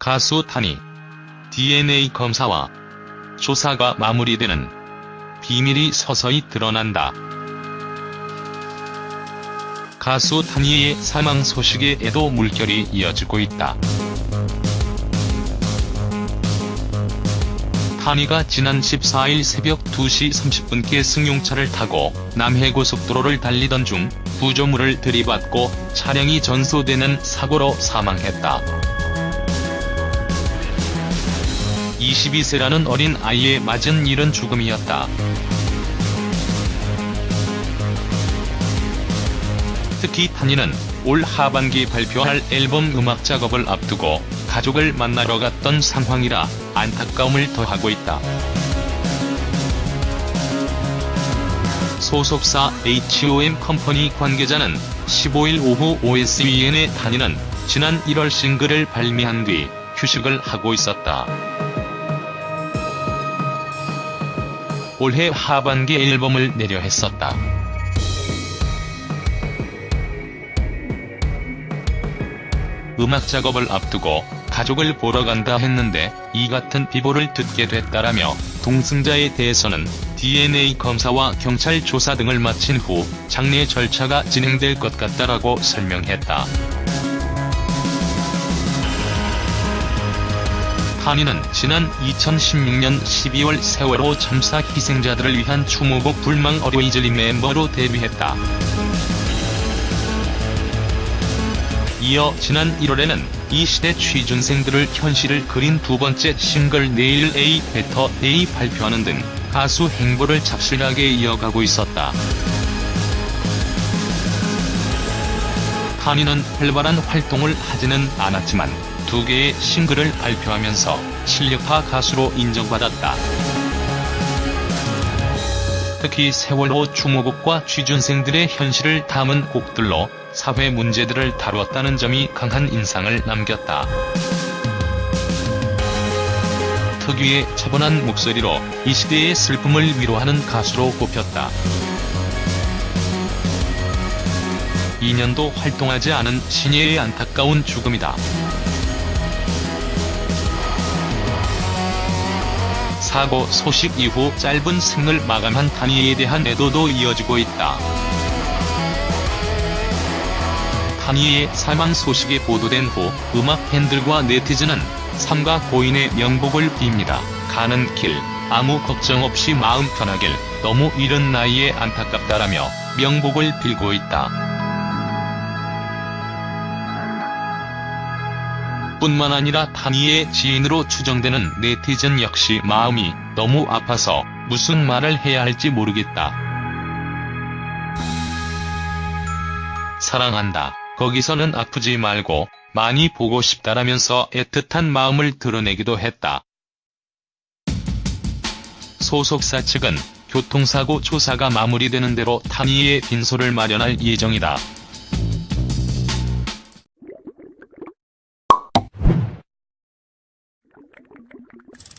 가수 타니 DNA 검사와 조사가 마무리되는 비밀이 서서히 드러난다. 가수 타니의 사망 소식에도 물결이 이어지고 있다. 타니가 지난 14일 새벽 2시 30분께 승용차를 타고 남해고속도로를 달리던 중 구조물을 들이받고 차량이 전소되는 사고로 사망했다. 22세라는 어린 아이에 맞은 일은 죽음이었다. 특히 타니는 올 하반기 발표할 앨범 음악 작업을 앞두고 가족을 만나러 갔던 상황이라 안타까움을 더하고 있다. 소속사 HOM 컴퍼니 관계자는 15일 오후 OSEN의 타니는 지난 1월 싱글을 발매한 뒤 휴식을 하고 있었다. 올해 하반기 앨범을 내려 했었다. 음악 작업을 앞두고 가족을 보러 간다 했는데 이 같은 비보를 듣게 됐다라며 동승자에 대해서는 DNA 검사와 경찰 조사 등을 마친 후 장례 절차가 진행될 것 같다라고 설명했다. 한이는 지난 2016년 12월 세월호 참사 희생자들을 위한 추모곡 불망 Always Remember로 데뷔했다. 이어 지난 1월에는 이 시대 취준생들을 현실을 그린 두 번째 싱글 내일 A Better Day 발표하는 등 가수 행보를 착실하게 이어가고 있었다. 한이는 활발한 활동을 하지는 않았지만 두 개의 싱글을 발표하면서 실력파 가수로 인정받았다. 특히 세월호 추모곡과 취준생들의 현실을 담은 곡들로 사회 문제들을 다루었다는 점이 강한 인상을 남겼다. 특유의 차분한 목소리로 이 시대의 슬픔을 위로하는 가수로 꼽혔다. 2년도 활동하지 않은 신예의 안타까운 죽음이다. 사고 소식 이후 짧은 생을 마감한 타니에 대한 애도도 이어지고 있다. 타니의 사망 소식이 보도된 후 음악 팬들과 네티즌은 삼가 고인의 명복을 빕니다. 가는 길 아무 걱정 없이 마음 편하길 너무 이른 나이에 안타깝다라며 명복을 빌고 있다. 뿐만 아니라 타니의 지인으로 추정되는 네티즌 역시 마음이 너무 아파서 무슨 말을 해야 할지 모르겠다. 사랑한다. 거기서는 아프지 말고 많이 보고 싶다라면서 애틋한 마음을 드러내기도 했다. 소속사 측은 교통사고 조사가 마무리되는 대로 타니의 빈소를 마련할 예정이다. you